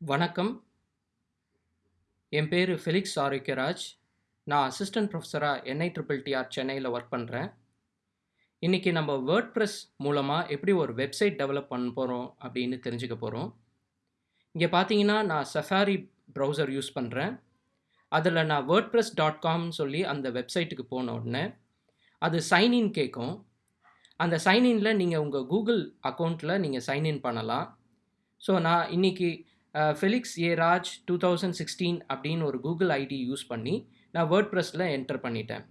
வணக்கம். என் பேர் ஃபெலிக்ஸ் ஆரோக்கியராஜ். நான் அசிஸ்டன்ட் ட்ரிபிள் டிஆர் சென்னையில் ஒர்க் பண்ணுறேன் இன்றைக்கி நம்ம வேர்ட் ப்ரெஸ் மூலமாக எப்படி ஒரு வெப்சைட் டெவலப் பண்ண போகிறோம் அப்படின்னு தெரிஞ்சுக்க போகிறோம் இங்கே பார்த்தீங்கன்னா, நான் சஃபாரி ப்ரௌசர் யூஸ் பண்ணுறேன் அதில் நான் வேர்ட் ப்ரெஸ் டாட் காம்னு சொல்லி அந்த வெப்சைட்டுக்கு போன உடனே, அது சைன்இன் கேட்கும். அந்த சைன் நீங்கள் உங்கள் கூகுள் அக்கௌண்ட்டில் நீங்கள் சைன்இன் பண்ணலாம். ஸோ நான் இன்னைக்கு ஃபெலிக்ஸ் ஏ ராஜ் 2016 அப்படின்னு ஒரு கூகுள் ஐடி யூஸ் பண்ணி, நான் வேர்ட் ப்ரெஸில் என்டர் பண்ணிட்டேன்.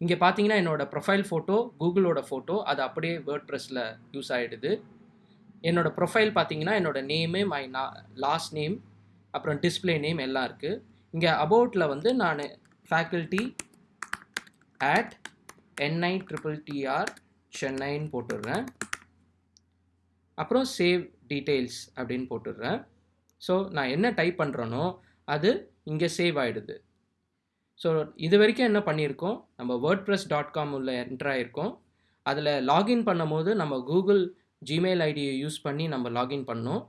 இங்கே பார்த்தீங்கன்னா, என்னோடய ப்ரொஃபைல் ஃபோட்டோ, கூகுளோட ஃபோட்டோ அது அப்படியே வேர்ட் ப்ரெஸில் யூஸ் ஆகிடுது என்னோடய ப்ரொஃபைல் பார்த்தீங்கன்னா, என்னோடய நேமு, மை நா லாஸ்ட் நேம், அப்புறம் டிஸ்ப்ளே நேம் எல்லாம் இருக்குது இங்கே அபவுட்டில் வந்து நான் faculty at NI triple TR சென்னைன்னு போட்டுடுறேன். அப்புறம் சேவ் டீட்டெயில்ஸ் அப்படின்னு போட்டுடுறேன். ஸோ நான் என்ன டைப் பண்ணுறேனோ அது இங்கே சேவ் ஆகிடுது ஸோ இது வரைக்கும் என்ன பண்ணியிருக்கோம், நம்ம வேர்ட் ப்ரெஸ் டாட் காம் உள்ள என்டர் ஆகிருக்கோம் அதில் லாகின் பண்ணும்போது நம்ம கூகுள் ஜிமெயில் ஐடியை யூஸ் பண்ணி நம்ம லாகின் பண்ணோம்.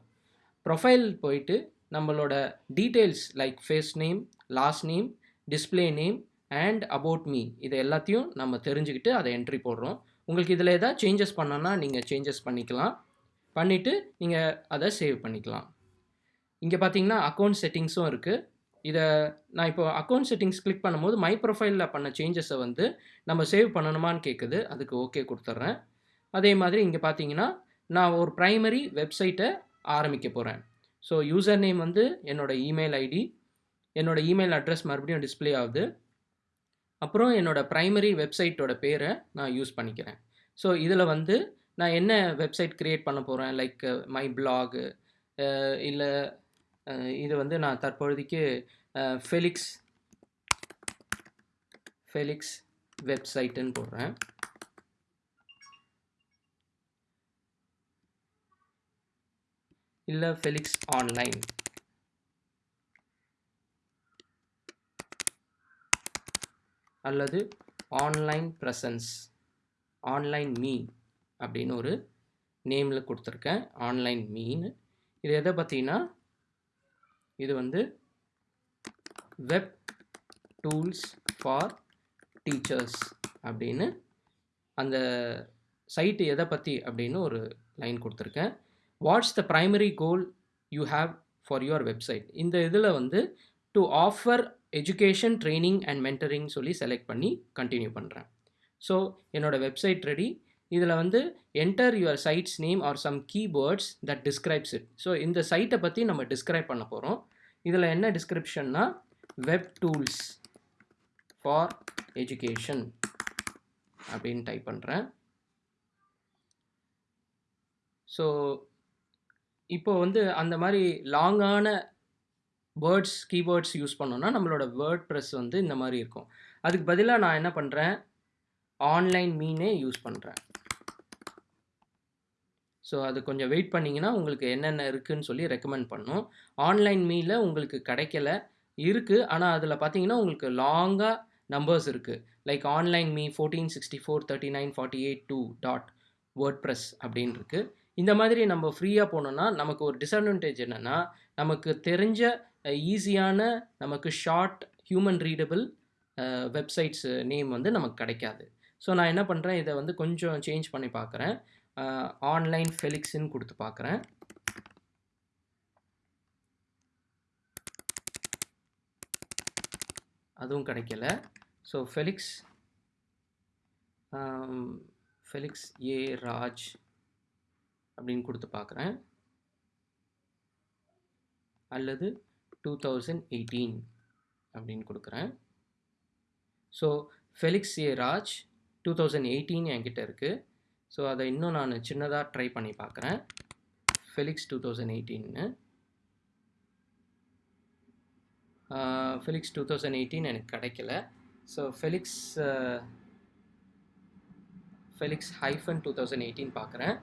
ப்ரொஃபைல் போயிட்டு நம்மளோட details like first name, last name, display name and about me இது எல்லாத்தையும் நம்ம தெரிஞ்சுக்கிட்டு அதை என்ட்ரி போடுறோம். உங்களுக்கு இதில் ஏதாவது சேஞ்சஸ் பண்ணோன்னா நீங்கள் சேஞ்சஸ் பண்ணிக்கலாம். பண்ணிவிட்டு நீங்கள் அதை சேவ் பண்ணிக்கலாம். இங்கே பார்த்தீங்கன்னா, அக்கௌண்ட் செட்டிங்ஸும் இருக்குது இதை நான் இப்போ அக்கவுண்ட் செட்டிங்ஸ் கிளிக் பண்ணும்போது, மை ப்ரொஃபைலில் பண்ண சேஞ்சஸை வந்து நம்ம சேவ் பண்ணணுமான்னு கேட்குது. அதுக்கு ஓகே கொடுத்துட்றேன் அதே மாதிரி இங்கே பார்த்தீங்கன்னா, நான் ஒரு ப்ரைமரி வெப்சைட்டை ஆரம்பிக்க போகிறேன் ஸோ யூசர் நேம் வந்து என்னோட இமெயில் ஐடி. என்னோடய இமெயில் அட்ரஸ் மறுபடியும் டிஸ்ப்ளே ஆகுது. அப்புறம் என்னோட ப்ரைமரி வெப்சைட்டோட பேரை நான் யூஸ் பண்ணிக்கிறேன். ஸோ இதில் வந்து நான் என்ன வெப்சைட் க்ரியேட் பண்ண போகிறேன் லைக் மை பிளாகு இல்லை இது வந்து நான் தற்பொழுதைக்கு ஃபெலிக்ஸ் ஃபெலிக்ஸ் வெப்சைட்டுன்னு போடுறேன். இல்லை ஃபெலிக்ஸ் ஆன்லைன். அல்லது ஆன்லைன் ப்ரெசன்ஸ் ஆன்லைன் மீ அப்படின்னு ஒரு நேமில் கொடுத்துருக்கேன் ஆன்லைன் மீன் இது எதை பார்த்தீங்கன்னா இது வந்து வெப் டூல்ஸ் ஃபார் டீச்சர்ஸ் அப்படின்னு அந்த சைட்டு எதை பற்றி அப்படின்னு ஒரு லைன் கொடுத்துருக்கேன் what's the primary goal you have for your website. இந்த இதில் வந்து to offer education, training and mentoring சொல்லி செலக்ட் பண்ணி கண்டினியூ பண்ணுறேன் ஸோ என்னோட வெப்சைட் ரெடி. இதில் வந்து enter your site's name or some keyboards that describes it. So இந்த சைட்டை பற்றி நம்ம டிஸ்கிரைப் பண்ண போகிறோம் இதில் என்ன டிஸ்கிரிப்ஷன்னா, வெப் டூல்ஸ் ஃபார் எஜுகேஷன் அப்படின்னு டைப் பண்ணுறேன் ஸோ இப்போ வந்து அந்த மாதிரி லாங்கான வேர்ட்ஸ், கீபோர்ட்ஸ் யூஸ் பண்ணோன்னா நம்மளோட வேர்ட் ப்ரெஸ் வந்து இந்த மாதிரி இருக்கும். அதுக்கு பதிலாக நான் என்ன பண்ணுறேன் ஆன்லைன் மீனே யூஸ் பண்ணுறேன் ஸோ அது கொஞ்சம் வெயிட் பண்ணிங்கன்னா உங்களுக்கு என்னென்ன இருக்குதுன்னு சொல்லி ரெக்கமெண்ட் பண்ணும். ஆன்லைன் மீல உங்களுக்கு கிடைக்கல. இருக்குது ஆனால் அதில் பார்த்தீங்கன்னா, உங்களுக்கு லாங்காக நம்பர்ஸ் இருக்குது like online me 14643948 dot WordPress அப்படின்னு இருக்குது இந்த மாதிரி நம்ம ஃப்ரீயாக போனோம்னா, நமக்கு ஒரு டிஸ்அட்வான்டேஜ் என்னன்னா, நமக்கு தெரிஞ்ச ஈஸியான, நமக்கு short, human readable websites name வந்து நமக்கு கிடைக்காது. ஸோ நான் என்ன பண்ணுறேன் இதை வந்து கொஞ்சம் சேஞ்ச் பண்ணி பார்க்குறேன். ஆன்லைன் ஃபெலிக்ஸ்ன்னு கொடுத்து பார்க்குறேன். அதுவும் கிடைக்கல. So Felix Felix A Raj அப்படின்னு கொடுத்து பார்க்குறேன். அல்லது 2018 அப்படின்னு கொடுக்குறேன் ஸோ ஃபெலிக்ஸ் ஏ ராஜ் 2018 என்கிட்ட இருக்குது ஸோ அதை இன்னும் நான் சின்னதாக ட்ரை பண்ணி பார்க்குறேன். ஃபெலிக்ஸ் 2018ன்னு. ஆ ஃபெலிக்ஸ் 2018 எனக்கு கிடைக்கல. ஸோ ஃபெலிக்ஸ் ஃபெலிக்ஸ் ஹைஃபன் 2018 பார்க்குறேன்.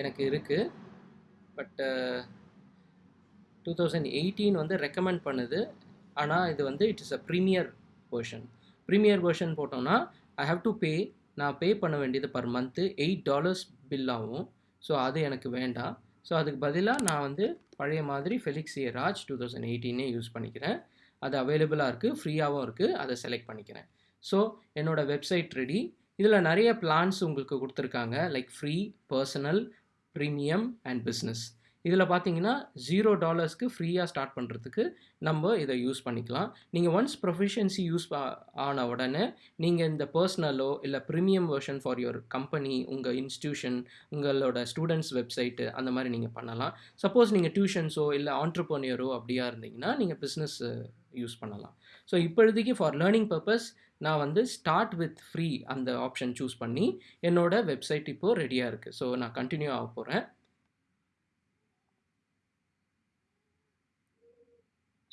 எனக்கு இருக்குது பட்டு டூ தௌசண்ட் எயிட்டீன் வந்து ரெக்கமெண்ட் பண்ணுது. ஆனால் இது வந்து it's a premier version premier version போட்டோம்னா, ஐ ஹாவ் டு பே நான் பே பண்ண வேண்டியது per month eight dollars bill ஆகும். ஸோ அது எனக்கு வேண்டாம். ஸோ அதுக்கு பதிலாக நான் வந்து பழைய மாதிரி Felix A Raj two thousand எயிட்டீனே use பண்ணிக்கிறேன். அது அவைலபிளாக இருக்குது ஃப்ரீயாகவும் இருக்குது அதை செலக்ட் பண்ணிக்கிறேன். ஸோ என்னோடய வெப்சைட் ரெடி இதில் நிறைய பிளான்ஸ் உங்களுக்கு கொடுத்துருக்காங்க. Like free personal premium and business இதில் பார்த்தீங்கன்னா ஜீரோ டாலர்ஸ்க்கு ஃப்ரீயாக ஸ்டார்ட் பண்ணுறதுக்கு நம்ம இதை யூஸ் பண்ணிக்கலாம். நீங்கள் ஒன்ஸ் ப்ரொஃபிஷியன்சி யூஸ் ஆன உடனே நீங்கள் இந்த பர்சனலோ இல்லை premium version for your company உங்கள் இன்ஸ்டியூஷன் உங்களோட ஸ்டூடெண்ட்ஸ் வெப்சைட்டு அந்த மாதிரி நீங்கள் பண்ணலாம். சப்போஸ் நீங்கள் டியூஷன்ஸோ இல்லை ஆண்டர்போனியரோ அப்படியா இருந்தீங்கன்னா நீங்கள் பிஸ்னஸ் யூஸ் பண்ணலாம். ஸோ இப்போதைக்கு ஃபார் லேர்னிங் பர்பஸ் நான் வந்து ஸ்டார்ட் வித் ஃப்ரீ அந்த ஆப்ஷன் சூஸ் பண்ணி என்னோட வெப்சைட் இப்போது ரெடியாக இருக்குது ஸோ நான் கண்டினியூ ஆக போகிறேன்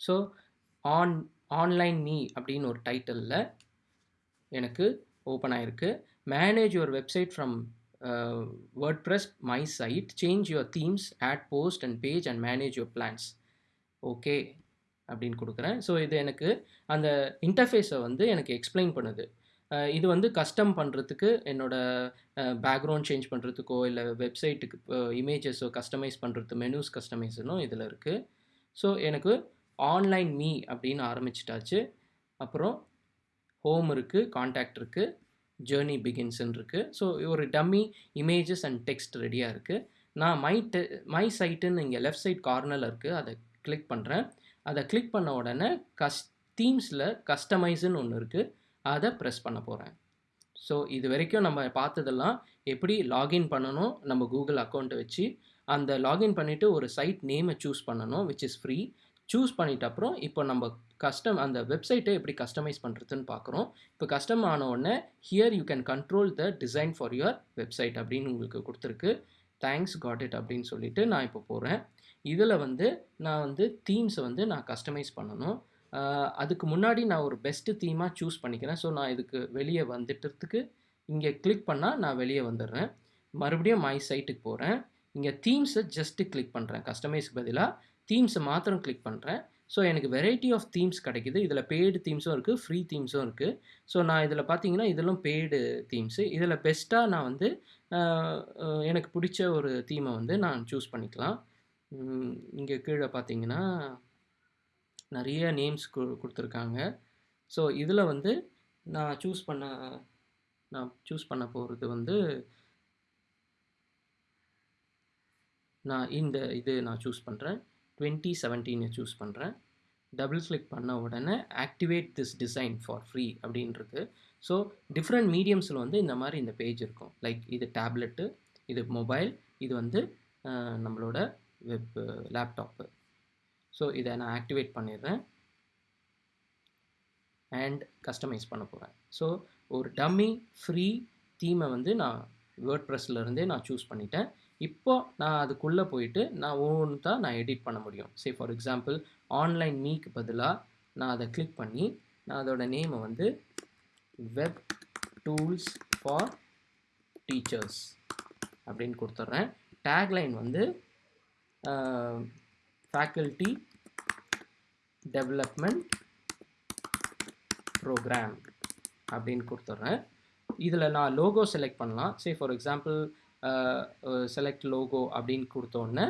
ஸோ ஆன் ஆன்லைன் மீ அப்படின்னு ஒரு டைட்டிலில் எனக்கு ஓப்பன் ஆகிருக்கு manage your website from WordPress my site change your themes add post and page and manage your plans okay அப்படின்னு கொடுக்குறேன். ஸோ இது எனக்கு அந்த இன்டர்ஃபேஸை வந்து எனக்கு எக்ஸ்பிளைன் பண்ணுது. Uh, இது வந்து கஸ்டம் பண்ணுறதுக்கு என்னோடய பேக்ரவுண்ட் uh, சேஞ்ச் பண்ணுறதுக்கோ இல்லை வெப்சைட்டுக்கு இமேஜஸோ uh, கஸ்டமைஸ் பண்ணுறது மெனூஸ் கஸ்டமைஸனும் இதில் இருக்குது ஸோ எனக்கு ஆன்லைன் மீ அப்படின்னு ஆரம்பிச்சிட்டாச்சு. அப்புறம் ஹோம் இருக்குது காண்டாக்ட் இருக்குது ஜேர்னி பிகின்ஸ்ன்னு இருக்குது ஸோ ஒரு டம்மி இமேஜஸ் அண்ட் டெக்ஸ்ட் ரெடியாக இருக்குது நான் மை டெ மை சைட்டுன்னு இங்கே லெஃப்ட் சைட் கார்னரில் இருக்குது அதை கிளிக் பண்ணுறேன் அதை கிளிக் பண்ண உடனே கஸ் தீம்ஸில் கஸ்டமைஸுன்னு ஒன்று இருக்குது அதை ப்ரெஸ் பண்ண போகிறேன் ஸோ இது வரைக்கும் நம்ம பார்த்ததெல்லாம் எப்படி லாகின் பண்ணணும்? நம்ம கூகுள் அக்கௌண்ட்டை வச்சு அந்த லாகின் பண்ணிவிட்டு ஒரு சைட் நேமை சூஸ் பண்ணணும் விச் இஸ் ஃப்ரீ சூஸ் பண்ணிட்ட அப்புறம் இப்போ நம்ம கஸ்டம் அந்த வெப்சைட்டை எப்படி கஸ்டமைஸ் பண்ணுறதுன்னு பார்க்குறோம் இப்போ கஸ்டம் ஆன உடனே here you can control the design for your website அப்படின்னு உங்களுக்கு கொடுத்துருக்கு. தேங்க்ஸ் காட் இட் அப்படின்னு சொல்லிட்டு நான் இப்போ போகிறேன் இதில் வந்து நான் வந்து தீம்ஸை வந்து நான் கஸ்டமைஸ் பண்ணணும். அதுக்கு முன்னாடி நான் ஒரு பெஸ்ட்டு தீமாக சூஸ் பண்ணிக்கிறேன். ஸோ நான் இதுக்கு வெளியே வந்துட்டுறதுக்கு இங்கே கிளிக் பண்ணால் நான் வெளியே வந்துடுறேன். மறுபடியும் மை சைட்டுக்கு போகிறேன் இங்கே தீம்ஸை ஜஸ்ட்டு கிளிக் பண்ணுறேன் கஸ்டமைஸ்க்கு பதிலாக தீம்ஸை மாத்திரம் கிளிக் பண்ணுறேன் ஸோ எனக்கு வெரைட்டி ஆஃப் தீம்ஸ் கிடைக்குது. இதில் பெய்டு தீம்ஸும் இருக்குது ஃப்ரீ தீம்ஸும் இருக்குது ஸோ நான் இதில் பார்த்தீங்கன்னா இதெல்லாம் பெய்டு தீம்ஸு இதில் பெஸ்ட்டாக நான் வந்து எனக்கு பிடிச்ச ஒரு தீமை வந்து நான் சூஸ் பண்ணிக்கலாம். இங்கே கீழே பார்த்தீங்கன்னா நிறைய நேம்ஸ் கொ கொடுத்துருக்காங்க. ஸோ இதில் வந்து நான் சூஸ் பண்ண நான் சூஸ் பண்ண போகிறது வந்து நான் இந்த இது நான் சூஸ் பண்ணுறேன் டுவெண்ட்டி செவன்டீனை சூஸ் பண்ணுறேன் டபுள் கிளிக் பண்ண உடனே activate this design for free அப்படின்றது. ஸோ டிஃப்ரெண்ட் மீடியம்ஸில் வந்து இந்த மாதிரி இந்த பேஜ் இருக்கும். லைக் இது டேப்லெட்டு இது மொபைல் இது வந்து நம்மளோட வெப் லேப்டாப்பு ஸோ இதை நான் ஆக்டிவேட் பண்ணிடுறேன். அண்ட் கஸ்டமைஸ் பண்ண போகிறேன் ஸோ ஒரு டம்மி ஃப்ரீ தீமை வந்து நான் வேர்ட் ப்ரெஸ்லேருந்தே நான் சூஸ் பண்ணிட்டேன். இப்போ நான் அதுக்குள்ளே போயிட்டு நான் ஒவ்வொன்று தான் நான் எடிட் பண்ண முடியும். சே ஃபார் எக்ஸாம்பிள் ஆன்லைன் மீக்கு பதிலாக நான் அதை கிளிக் பண்ணி நான் அதோட நேமை வந்து வெப் டூல்ஸ் ஃபார் டீச்சர்ஸ் அப்படின்னு கொடுத்துட்றேன் டேக்லைன் வந்து ஃபேக்கல்ட்டி டெவலப்மெண்ட் ப்ரோக்ராம் அப்படின்னு கொடுத்துட்றேன் இதில் நான் லோகோ செலக்ட் பண்ணலாம். Say for example select logo அப்படின்னு கொடுத்தோன்னே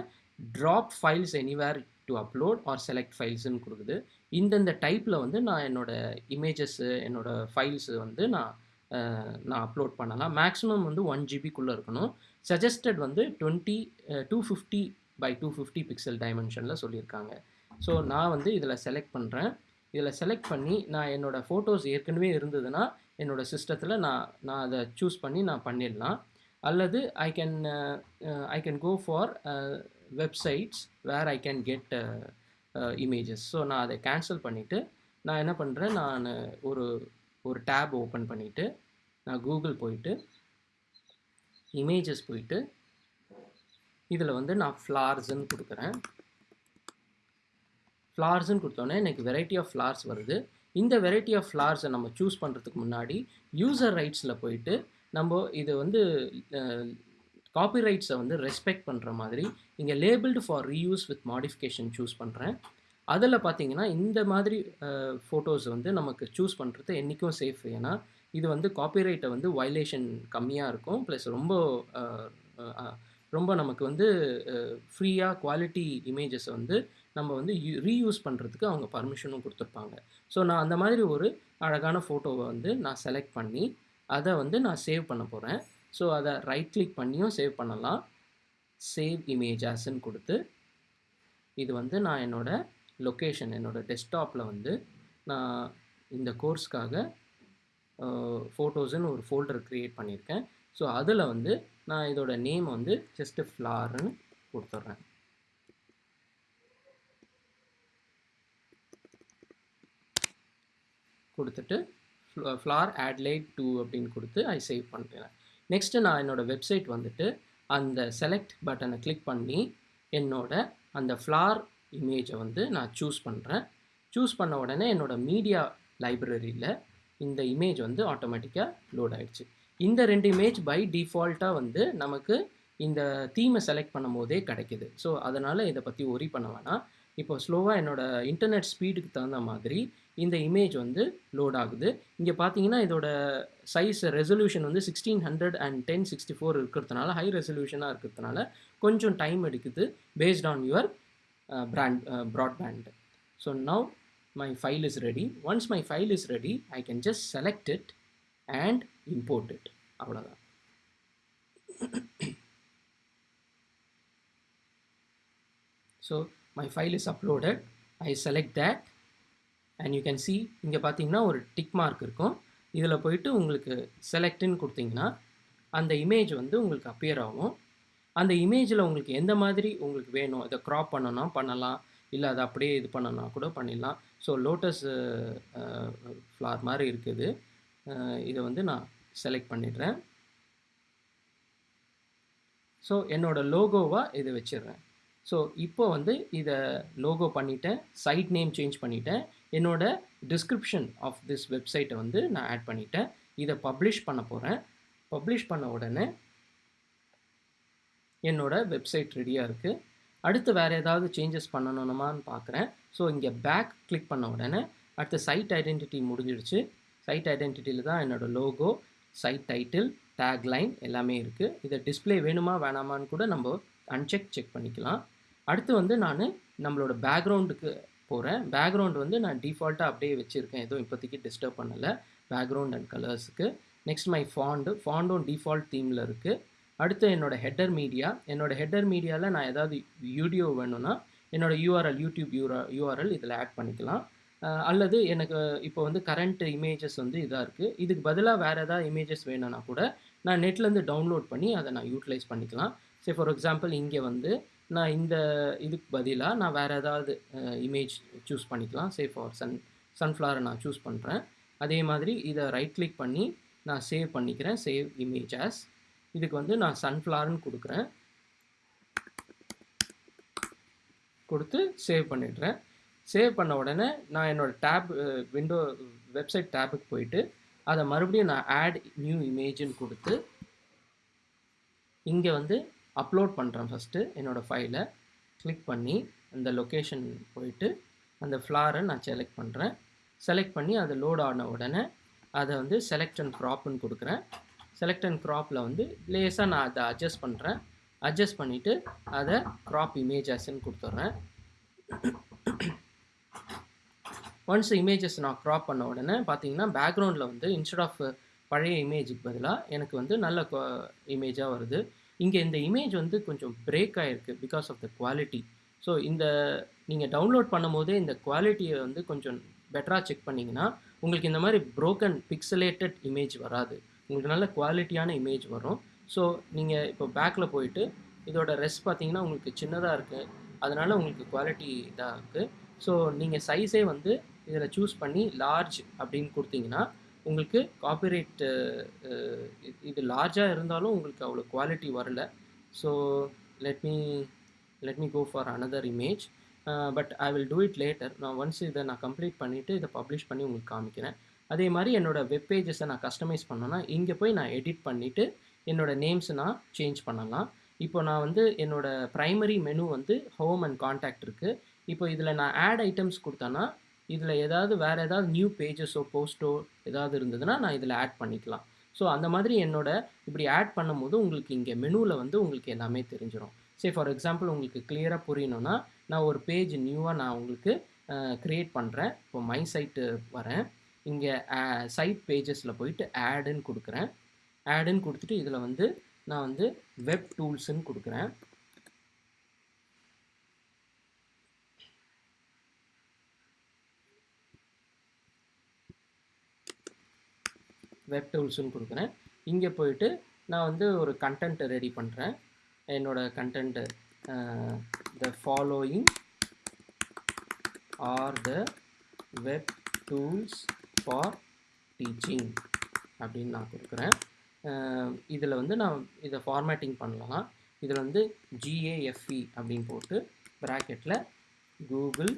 drop files anywhere to upload or select ஃபைல்ஸ்னு கொடுக்குது. இந்தந்த டைப்பில் வந்து நான் என்னோடய இமேஜஸ்ஸு என்னோடய ஃபைல்ஸு வந்து நான் நான் அப்லோட் பண்ணலாம். மேக்ஸிமம் வந்து ஒன் ஜிபிக்குள்ளே இருக்கணும். சஜஸ்டட் வந்து twenty two fifty by two fifty pixel டைமென்ஷனில் சொல்லியிருக்காங்க. ஸோ நான் வந்து இதில் செலக்ட் பண்ணுறேன் இதில் செலக்ட் பண்ணி நான் என்னோடய ஃபோட்டோஸ் ஏற்கனவே இருந்ததுன்னா என்னோடய சிஸ்டத்தில் நான் நான் அதை சூஸ் பண்ணி நான் பண்ணிடலாம். அல்லது I can I can go for websites where I can get images so நான் அதை கேன்சல் பண்ணிவிட்டு நான் என்ன பண்ணுறேன் நான் ஒரு ஒரு டேப் ஓப்பன் பண்ணிவிட்டு நான் கூகுள் போயிட்டு இமேஜஸ் போயிட்டு இதில் வந்து நான் ஃப்ளார்ஸ்ன்னு கொடுக்குறேன். ஃப்ளார்ஸ்ன்னு கொடுத்தோன்னே எனக்கு வெரைட்டி ஆஃப் ஃப்ளார்ஸ் வருது. இந்த வெரைட்டி ஆஃப் ஃப்ளார்ஸை நம்ம சூஸ் பண்ணுறதுக்கு முன்னாடி யூசர் ரைட்ஸில் போயிட்டு நம்ம இது வந்து காப்பிரைட்ஸை வந்து ரெஸ்பெக்ட் பண்ணுற மாதிரி இங்கே labelled for reuse with modification choose பண்ணுறேன் அதில் பார்த்தீங்கன்னா இந்த மாதிரி ஃபோட்டோஸ் வந்து நமக்கு சூஸ் பண்ணுறது என்றைக்கும் சேஃப் ஏன்னா இது வந்து காப்பிரைட்டை வந்து வயலேஷன் கம்மியாக இருக்கும். ப்ளஸ் ரொம்ப ரொம்ப நமக்கு வந்து ஃப்ரீயாக குவாலிட்டி இமேஜஸை வந்து நம்ம வந்து ரீயூஸ் பண்ணுறதுக்கு அவங்க பர்மிஷனும் கொடுத்துருப்பாங்க. ஸோ நான் அந்த மாதிரி ஒரு அழகான ஃபோட்டோவை வந்து நான் செலக்ட் பண்ணி அதை வந்து நான் சேவ் பண்ண போகிறேன் ஸோ அதை ரைட் கிளிக் பண்ணியும் சேவ் பண்ணலாம். சேவ் இமேஜ் ஆஸ்ன்னு கொடுத்து இது வந்து நான் என்னோடய லொக்கேஷன் என்னோடய டெஸ்க்டாப்பில் வந்து நான் இந்த கோர்ஸ்க்காக ஃபோட்டோஸுன்னு ஒரு ஃபோல்டர் க்ரியேட் பண்ணியிருக்கேன். ஸோ அதில் வந்து நான் இதோட நேம் வந்து ஜஸ்ட்டு ஃப்ளார்னு கொடுத்துட்றேன். கொடுத்துட்டு ஃப்ளார் ஆட்லைட் டூ அப்படின்னு கொடுத்து ஐ சேவ் பண்ணுறேன் நெக்ஸ்ட்டு நான் என்னோடய வெப்சைட் வந்துட்டு அந்த செலக்ட் பட்டனை கிளிக் பண்ணி என்னோட அந்த ஃப்ளார் இமேஜை வந்து நான் சூஸ் பண்ணுறேன் சூஸ் பண்ண உடனே என்னோடய மீடியா லைப்ரரியில் இந்த இமேஜ் வந்து ஆட்டோமேட்டிக்காக லோட் ஆகிடுச்சு இந்த ரெண்டு இமேஜ் பை டிஃபால்ட்டாக வந்து நமக்கு இந்த தீமை செலக்ட் பண்ணும் போதே கிடைக்கிது. ஸோ அதனால் இதை பற்றி ஒரி பண்ண வேணாம். இப்போ ஸ்லோவாக என்னோடய இன்டர்நெட் ஸ்பீடுக்கு தகுந்த மாதிரி இந்த இமேஜ் வந்து லோட் ஆகுது. இங்கே பார்த்தீங்கன்னா இதோட சைஸ் ரெசல்யூஷன் வந்து sixteen hundred and ten sixty four இருக்கிறதுனால ஹை ரெசல்யூஷனாக இருக்கிறதுனால கொஞ்சம் டைம் எடுக்குது based on your brand broadband so now my file is ready once my file is ready I can just select it and import it அவ்வளோதான் so my file is uploaded. I select that. And you can see இங்கே பார்த்தீங்கன்னா ஒரு tick mark இருக்கும். இதில் போயிட்டு உங்களுக்கு செலக்ட்னு கொடுத்தீங்கன்னா அந்த இமேஜ் வந்து உங்களுக்கு அப்பியர் ஆகும். அந்த இமேஜில் உங்களுக்கு எந்த மாதிரி உங்களுக்கு வேணும்? இதை க்ராப் பண்ணணும் பண்ணலாம். இல்லை அதை அப்படியே இது பண்ணனா கூட பண்ணிடலாம். ஸோ லோட்டஸ் ஃப்ளார் மாதிரி இருக்குது. இதை வந்து நான் செலக்ட் பண்ணிடுறேன். ஸோ என்னோடய லோகோவாக இதை வச்சிடுறேன். ஸோ இப்போ வந்து இதை லோகோ பண்ணிட்டேன் சைட் நேம் சேஞ்ச் பண்ணிட்டேன். என்னோட டிஸ்கிரிப்ஷன் ஆஃப் திஸ் வெப்சைட்டை வந்து நான் ஆட் பண்ணிட்டேன். இதை பப்ளிஷ் பண்ண போகிறேன் பப்ளிஷ் பண்ண உடனே என்னோட வெப்சைட் ரெடியாக இருக்குது அடுத்து வேறு ஏதாவது சேஞ்சஸ் பண்ணணுமான்னு பார்க்குறேன் ஸோ இங்கே பேக் கிளிக் பண்ண உடனே அடுத்த சைட் ஐடென்டிட்டி முடிஞ்சிடுச்சு. சைட் ஐடென்டிட்டியில் தான் என்னோடய லோகோ சைட் டைட்டில் டேக்லைன் எல்லாமே இருக்குது இதை டிஸ்பிளே வேணுமா வேணாமான்னு கூட நம்ம அன்செக் செக் பண்ணிக்கலாம். அடுத்து வந்து நான் நம்மளோட பேக்ரவுண்டுக்கு போகிறேன் பேக்ரவுண்ட் வந்து நான் டிஃபால்ட்டாக அப்படியே வச்சுருக்கேன். எதுவும் இப்போதைக்கு டிஸ்டர்ப் பண்ணலை. பேக்ரவுண்ட் அண்ட் கலர்ஸுக்கு நெக்ஸ்ட் மை ஃபாண்டு ஃபாண்டும் டிஃபால்ட் தீமில் இருக்குது அடுத்து என்னோடய ஹெட்டர் மீடியா என்னோடய ஹெட்டர் மீடியாவில் நான் ஏதாவது வீடியோ வேணும்னா என்னோடய யூஆர்எல் யூடியூப் யூரா யூஆர்எல் இதில் ஆட் பண்ணிக்கலாம். அல்லது எனக்கு இப்போ வந்து கரண்ட் இமேஜஸ் வந்து இதாக இருக்குது இதுக்கு பதிலாக வேறு ஏதாவது இமேஜஸ் வேணும்னா கூட நான் நெட்லேருந்து டவுன்லோட் பண்ணி அதை நான் யூட்டிலைஸ் பண்ணிக்கலாம். சரி ஃபார் எக்ஸாம்பிள் இங்கே வந்து நான் இந்த இதுக்கு பதிலாக நான் வேறு ஏதாவது இமேஜ் சூஸ் பண்ணிக்கலாம். சே ஃபார் சன் சன்ஃப்ளவரை நான் சூஸ் பண்ணுறேன் அதே மாதிரி இதை ரைட் கிளிக் பண்ணி நான் சேவ் பண்ணிக்கிறேன். சேவ் இமேஜ் ஆஸ் இதுக்கு வந்து நான் சன்ஃப்ளவர்னு கொடுக்குறேன். கொடுத்து சேவ் பண்ணிடுறேன். சேவ் பண்ண உடனே நான் என்னோடய டேப் விண்டோ வெப்சைட் டேபுக்கு போயிட்டு அதை மறுபடியும் நான் ஆட் நியூ இமேஜுன்னு கொடுத்து இங்கே வந்து அப்லோட் பண்ணுறேன் ஃபஸ்ட்டு என்னோடய ஃபைலை கிளிக் பண்ணி அந்த லொக்கேஷன் போயிட்டு அந்த ஃப்ளாரை நான் செலக்ட் பண்ணுறேன் செலக்ட் பண்ணி அது லோட் ஆன உடனே அதை வந்து செலக்ட் அண்ட் க்ராப்னு கொடுக்குறேன். செலக்ட் அண்ட் க்ராப்பில் வந்து லேஸாக நான் அதை அட்ஜஸ்ட் பண்ணுறேன் அட்ஜஸ்ட் பண்ணிவிட்டு அதை க்ராப் இமேஜஸ்ன்னு கொடுத்துட்றேன். ஒன்ஸ் இமேஜஸ் நான் க்ராப் பண்ண உடனே பார்த்தீங்கன்னா பேக்ரவுண்டில் வந்து இன்ஸ்டெட் ஆஃப் பழைய இமேஜுக்கு பதிலாக எனக்கு வந்து நல்ல இமேஜாக வருது. இங்கே இந்த இமேஜ் வந்து கொஞ்சம் பிரேக் ஆகிருக்கு because of the quality so இந்த நீங்கள் டவுன்லோட் பண்ணும் போதே இந்த குவாலிட்டியை வந்து கொஞ்சம் பெட்டராக செக் பண்ணிங்கன்னா உங்களுக்கு இந்த மாதிரி ப்ரோக்கன் பிக்சலேட்டட் இமேஜ் வராது. உங்களுக்கு நல்ல குவாலிட்டியான இமேஜ் வரும். ஸோ நீங்கள் இப்போ பேக்கில் போயிட்டு இதோட ரெஸ் பார்த்தீங்கன்னா உங்களுக்கு சின்னதாக இருக்குது அதனால் உங்களுக்கு குவாலிட்டி இதாக இருக்குது ஸோ நீங்கள் சைஸே வந்து இதில் சூஸ் பண்ணி லார்ஜ் அப்படின்னு கொடுத்தீங்கன்னா உங்களுக்கு காப்பிரைட் இது லார்ஜாக இருந்தாலும் உங்களுக்கு அவ்வளோ குவாலிட்டி வரல. So let me let me go for another image but I will do it later நான் ஒன்ஸ் இதை நான் கம்ப்ளீட் பண்ணிவிட்டு இதை பப்ளிஷ் பண்ணி உங்களுக்கு காமிக்கிறேன். அதே மாதிரி என்னோடய வெப் பேஜஸை நான் கஸ்டமைஸ் பண்ணேன்னா இங்கே போய் நான் எடிட் பண்ணிவிட்டு என்னோடய நேம்ஸை நான் சேஞ்ச் பண்ணலாம். இப்போ நான் வந்து என்னோடய ப்ரைமரி மெனு வந்து ஹோம் அண்ட் காண்டாக்ட் இருக்குது இப்போ இதில் நான் ஆட் ஐட்டம்ஸ் கொடுத்தேன்னா இதில் ஏதாவது வேறு ஏதாவது நியூ பேஜஸோ போஸ்ட்டோ ஏதாவது இருந்ததுன்னா நான் இதில் ஆட் பண்ணிக்கலாம். ஸோ அந்த மாதிரி என்னோட இப்படி ஆட் பண்ணும்போது உங்களுக்கு இங்கே மெனுவில் வந்து உங்களுக்கு எல்லாமே தெரிஞ்சிடும் சரி ஃபார் எக்ஸாம்பிள் உங்களுக்கு கிளியராக புரியணும்னா நான் ஒரு பேஜ் நியூவாக நான் உங்களுக்கு க்ரியேட் பண்ணுறேன் இப்போ மை சைட்டு வரேன். இங்கே சைட் பேஜஸில் போயிட்டு ஆடுன்னு கொடுக்குறேன். ஆடுன்னு கொடுத்துட்டு இதில் வந்து நான் வந்து வெப் டூல்ஸுன்னு கொடுக்குறேன். வெப் டூல்ஸுன்னு கொடுக்குறேன். இங்கே போயிட்டு நான் வந்து ஒரு கண்டென்ட்டை ரெடி பண்ணுறேன் என்னோடய content the following are the web tools for teaching அப்படின்னு நான் கொடுக்குறேன். இதில் வந்து நான் இதை ஃபார்மேட்டிங் பண்ணலாம். இதில் வந்து ஜிஏஎஃப்இ அப்படின்னு போட்டு ப்ராக்கெட்டில் Google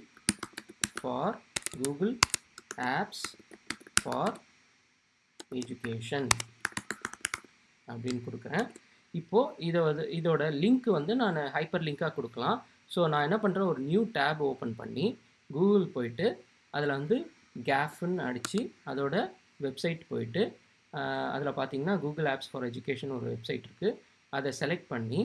for Google apps for education அப்படின்னு கொடுக்குறேன். இப்போது இதை வந்து இதோட லிங்க் வந்து நான் ஹைப்பர் லிங்காக கொடுக்கலாம். ஸோ நான் என்ன பண்ணுறேன் ஒரு நியூ டேப் ஓப்பன் பண்ணி கூகுள் போயிட்டு அதில் வந்து கேஃப்னு அடித்து அதோட வெப்சைட் போயிட்டு அதில் பார்த்தீங்கன்னா கூகுள் ஆப்ஸ் ஃபார் எஜுகேஷன் ஒரு வெப்சைட் இருக்குது அதை செலக்ட் பண்ணி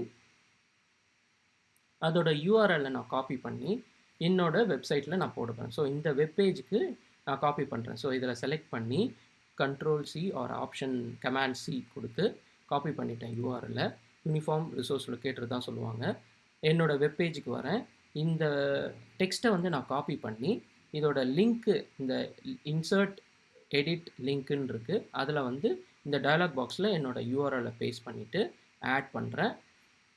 அதோட யூஆர்எல்லை நான் காப்பி பண்ணி என்னோடய வெப்சைட்டில் நான் போடுவேன் ஸோ இந்த வெப்பேஜுக்கு நான் காப்பி பண்ணுறேன் ஸோ இதில் செலக்ட் பண்ணி control C or option command C கொடுத்து காப்பி பண்ணிட்டேன் யூஆர்எல்ல யூனிஃபார்ம் ரிசோர்ஸ் லொக்கேட்டர் தான் சொல்லுவாங்க. என்னோடய வெப்பேஜுக்கு வரேன். இந்த டெக்ஸ்ட்டை வந்து நான் காப்பி பண்ணி இதோட லிங்க்கு இந்த இன்சர்ட் எடிட் லிங்க்குன்னு இருக்குது அதில் வந்து இந்த டயலாக் பாக்ஸில் என்னோடய யூஆர்எல்லை பேஸ்ட் பண்ணிவிட்டு ஆட் பண்ணுறேன்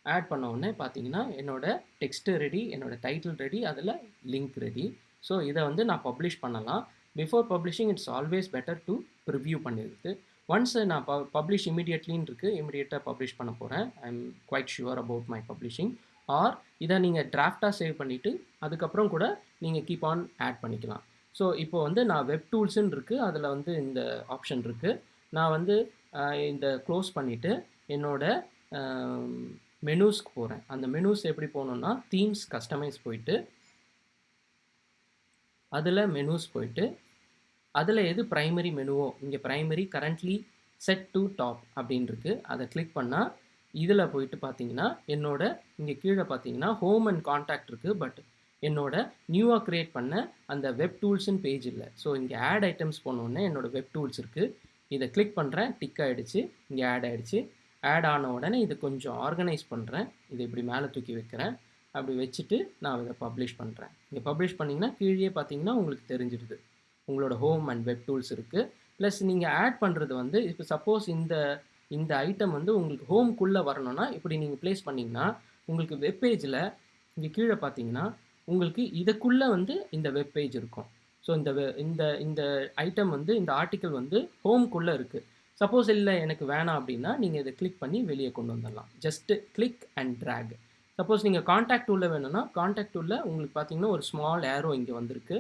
ஆட் பண்ண உடனே பார்த்தீங்கன்னா என்னோடய டெக்ஸ்ட்டு ரெடி என்னோடய டைட்டில் ரெடி அதில் லிங்க் ரெடி ஸோ இதை வந்து நான் பப்ளிஷ் பண்ணலாம். Before publishing it's always better to review பண்ணியிருக்கு. ஒன்ஸ் நான் ப பப்ளிஷ் இமீடியட்லின்னு இருக்குது இமீடியட்டாக பப்ளிஷ் பண்ண போகிறேன் I am quite sure about my publishing or இதை நீங்கள் டிராஃப்டாக சேவ் பண்ணிவிட்டு அதுக்கப்புறம் கூட நீங்கள் கீப் ஆன் ஆட் பண்ணிக்கலாம். ஸோ இப்போ வந்து நான் வெப் டூல்ஸுன்னு இருக்குது அதில் வந்து இந்த ஆப்ஷன் இருக்குது நான் வந்து இந்த க்ளோஸ் பண்ணிவிட்டு என்னோட மெனூஸ்க்கு போகிறேன் அந்த மெனூஸ் எப்படி போகணுன்னா தீம்ஸ் கஸ்டமைஸ் போயிட்டு அதில் மெனூஸ் போயிட்டு அதில் எது ப்ரைமரி மெனுவோ இங்கே primary currently set to top அப்படின்னு இருக்குது அதை கிளிக் பண்ணால் இதில் போயிட்டு பார்த்தீங்கன்னா என்னோட இங்கே கீழே பார்த்தீங்கன்னா ஹோம் அண்ட் கான்டாக்ட் இருக்குது பட் என்னோட நியூவாக க்ரியேட் பண்ண அந்த வெப் டூல்ஸ்னு பேஜ் இல்லை. ஸோ இங்கே ஆட் ஐட்டம்ஸ் போனோடனே என்னோட வெப் டூல்ஸ் இருக்குது இதை கிளிக் பண்ணுறேன் டிக் ஆகிடுச்சு இங்கே ஆட் ஆகிடுச்சு ஆட் ஆன உடனே இதை கொஞ்சம் ஆர்கனைஸ் பண்ணுறேன் இதை இப்படி மேலே தூக்கி வைக்கிறேன். அப்படி வச்சுட்டு நான் இதை பப்ளிஷ் பண்ணுறேன் இங்கே பப்ளிஷ் பண்ணிங்கன்னா கீழே பார்த்தீங்கன்னா உங்களுக்கு தெரிஞ்சிடுது. உங்களோட ஹோம் அண்ட் வெப் டூல்ஸ் இருக்குது ப்ளஸ் நீங்கள் ஆட் பண்ணுறது வந்து இப்போ சப்போஸ் இந்த இந்த ஐட்டம் வந்து உங்களுக்கு ஹோம்குள்ளே வரணும்னா இப்படி நீங்கள் ப்ளேஸ் பண்ணிங்கன்னா உங்களுக்கு வெப்பேஜில் இங்கே கீழே பார்த்தீங்கன்னா உங்களுக்கு இதுக்குள்ளே வந்து இந்த வெப்பேஜ் இருக்கும். ஸோ இந்த இந்த இந்த ஐட்டம் வந்து இந்த ஆர்டிக்கல் வந்து ஹோம்குள்ளே இருக்குது சப்போஸ் இல்லை எனக்கு வேணாம் அப்படின்னா நீங்கள் இதை கிளிக் பண்ணி வெளியே கொண்டு வந்துடலாம். Just click and drag suppose நீங்கள் காண்டாக்ட் உள்ள வேணும்னா காண்டாக்ட் உள்ளே உங்களுக்கு பார்த்தீங்கன்னா ஒரு ஸ்மால் ஏரோ இங்கே வந்திருக்கு.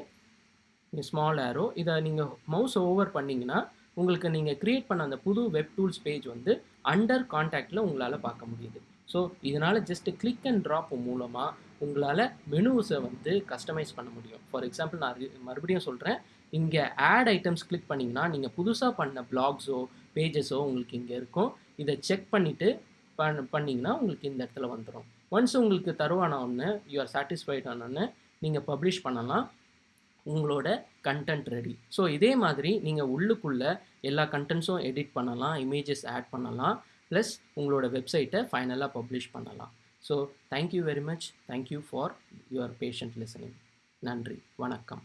ஸ்மால் ஏரோ இதை நீங்கள் மவுஸ் ஓவர் பண்ணிங்கன்னா உங்களுக்கு நீங்கள் க்ரியேட் பண்ண அந்த புது வெப் டூல்ஸ் பேஜ் வந்து அண்டர் காண்டாக்டில் உங்களால் பார்க்க முடியுது. ஸோ இதனால் ஜஸ்ட் கிளிக் அண்ட் ட்ராப் மூலமாக உங்களால் மெனுஸை வந்து கஸ்டமைஸ் பண்ண முடியும். ஃபார் எக்ஸாம்பிள் நான் மறுபடியும் சொல்கிறேன் இங்கே ஆட் ஐட்டம்ஸ் கிளிக் பண்ணிங்கன்னா நீங்கள் புதுசாக பண்ண பிளாக்ஸோ பேஜஸோ உங்களுக்கு இங்கே இருக்கும். இதை செக் பண்ணிவிட்டு பண் பண்ணிங்கன்னா உங்களுக்கு இந்த இடத்துல வந்துடும் ஒன்ஸ் உங்களுக்கு தருவான ஒன்று யூ ஆர் சாட்டிஸ்ஃபைட் ஆனோன்னு நீங்கள் பப்ளிஷ் பண்ணலாம். உங்களோட கண்டென்ட் ரெடி ஸோ இதே மாதிரி நீங்கள் உள்ளுக்குள்ளே எல்லா கண்டென்ட்ஸும் எடிட் பண்ணலாம் இமேஜஸ் ஆட் பண்ணலாம் ப்ளஸ் உங்களோட வெப்சைட்டை ஃபைனலாக பப்ளிஷ் பண்ணலாம். So thank you very much thank you for your patient listening நன்றி. வணக்கம்.